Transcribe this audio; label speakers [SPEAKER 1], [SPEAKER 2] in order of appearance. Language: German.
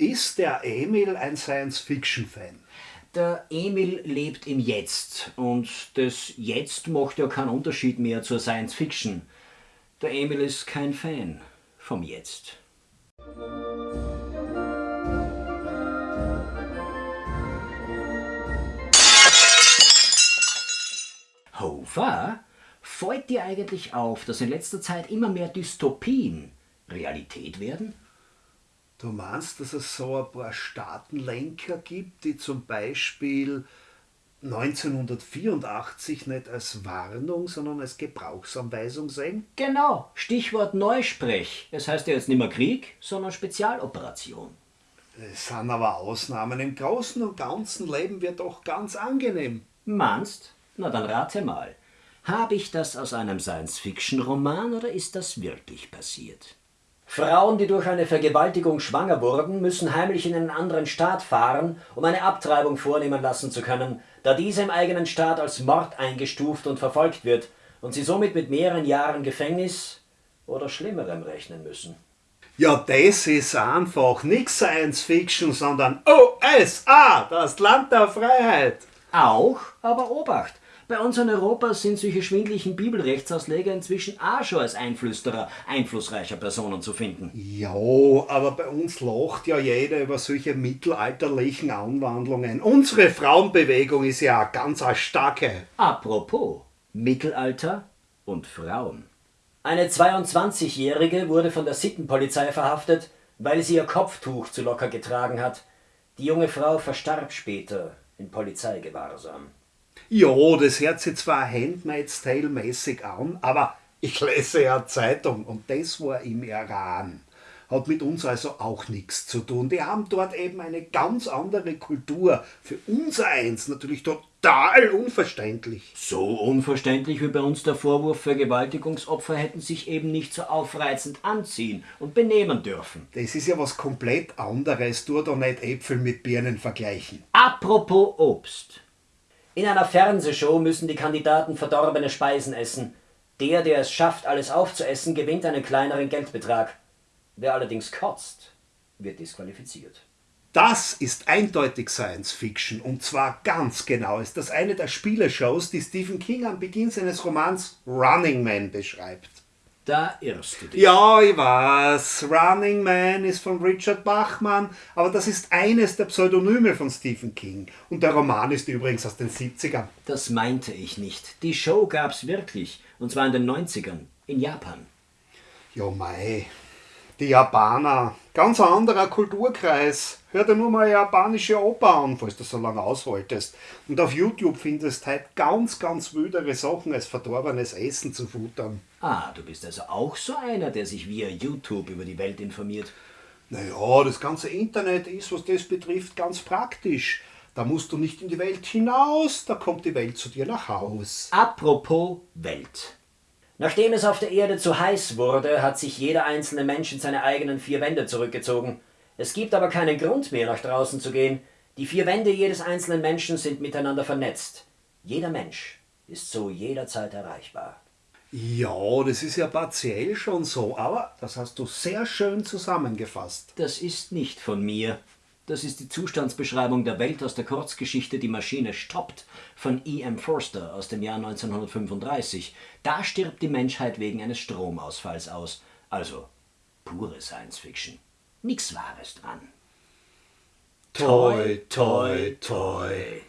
[SPEAKER 1] Ist der Emil ein Science-Fiction-Fan?
[SPEAKER 2] Der Emil lebt im Jetzt und das Jetzt macht ja keinen Unterschied mehr zur Science Fiction. Der Emil ist kein Fan vom Jetzt. Hofer, fällt dir eigentlich auf, dass in letzter Zeit immer mehr Dystopien Realität werden?
[SPEAKER 1] Du meinst, dass es so ein paar Staatenlenker gibt, die zum Beispiel 1984 nicht als Warnung, sondern als Gebrauchsanweisung sehen?
[SPEAKER 2] Genau, Stichwort Neusprech. Es heißt ja jetzt nicht mehr Krieg, sondern Spezialoperation.
[SPEAKER 1] Es sind aber Ausnahmen. Im Großen und Ganzen leben wir doch ganz angenehm.
[SPEAKER 2] Meinst? Na dann rate mal. Habe ich das aus einem Science-Fiction-Roman oder ist das wirklich passiert? Frauen, die durch eine Vergewaltigung schwanger wurden, müssen heimlich in einen anderen Staat fahren, um eine Abtreibung vornehmen lassen zu können, da diese im eigenen Staat als Mord eingestuft und verfolgt wird und sie somit mit mehreren Jahren Gefängnis oder Schlimmerem rechnen müssen.
[SPEAKER 1] Ja, das ist einfach nicht Science Fiction, sondern USA, das Land der Freiheit.
[SPEAKER 2] Auch, aber Obacht! Bei uns in Europa sind solche schwindlichen Bibelrechtsausleger inzwischen auch schon als Einflüsterer einflussreicher Personen zu finden.
[SPEAKER 1] Ja, aber bei uns lacht ja jeder über solche mittelalterlichen Anwandlungen. Unsere Frauenbewegung ist ja ganz eine starke.
[SPEAKER 2] Apropos Mittelalter und Frauen. Eine 22-Jährige wurde von der Sittenpolizei verhaftet, weil sie ihr Kopftuch zu locker getragen hat. Die junge Frau verstarb später in Polizeigewahrsam.
[SPEAKER 1] Ja, das hört sich zwar Handmaid's Tale mäßig an, aber ich lese ja Zeitung und das war im Iran. Hat mit uns also auch nichts zu tun. Die haben dort eben eine ganz andere Kultur. Für uns eins natürlich total unverständlich.
[SPEAKER 2] So unverständlich wie bei uns der Vorwurf, Vergewaltigungsopfer hätten sich eben nicht so aufreizend anziehen und benehmen dürfen.
[SPEAKER 1] Das ist ja was komplett anderes. Tu doch nicht Äpfel mit Birnen vergleichen.
[SPEAKER 2] Apropos Obst. In einer Fernsehshow müssen die Kandidaten verdorbene Speisen essen. Der, der es schafft, alles aufzuessen, gewinnt einen kleineren Geldbetrag. Wer allerdings kotzt, wird disqualifiziert.
[SPEAKER 1] Das ist eindeutig Science Fiction und zwar ganz genau ist das eine der Spieleshows, die Stephen King am Beginn seines Romans Running Man beschreibt.
[SPEAKER 2] Da irrst du dich.
[SPEAKER 1] Ja, ich weiß. Running Man ist von Richard Bachmann, aber das ist eines der Pseudonyme von Stephen King. Und der Roman ist übrigens aus den 70ern.
[SPEAKER 2] Das meinte ich nicht. Die Show gab's wirklich. Und zwar in den 90ern. In Japan.
[SPEAKER 1] Ja, mei. Die Japaner. Ganz ein anderer Kulturkreis. Hör dir nur mal eine japanische Oper an, falls du so lange aushaltest. Und auf YouTube findest halt ganz, ganz wildere Sachen als verdorbenes Essen zu futtern.
[SPEAKER 2] Ah, du bist also auch so einer, der sich via YouTube über die Welt informiert.
[SPEAKER 1] Naja, das ganze Internet ist, was das betrifft, ganz praktisch. Da musst du nicht in die Welt hinaus, da kommt die Welt zu dir nach Haus.
[SPEAKER 2] Apropos Welt. Nachdem es auf der Erde zu heiß wurde, hat sich jeder einzelne Mensch in seine eigenen vier Wände zurückgezogen. Es gibt aber keinen Grund mehr, nach draußen zu gehen. Die vier Wände jedes einzelnen Menschen sind miteinander vernetzt. Jeder Mensch ist so jederzeit erreichbar.
[SPEAKER 1] Ja, das ist ja partiell schon so, aber das hast du sehr schön zusammengefasst.
[SPEAKER 2] Das ist nicht von mir. Das ist die Zustandsbeschreibung der Welt aus der Kurzgeschichte Die Maschine stoppt von E.M. Forster aus dem Jahr 1935. Da stirbt die Menschheit wegen eines Stromausfalls aus. Also pure Science Fiction. Nix Wahres dran.
[SPEAKER 1] Toi, toi, toi.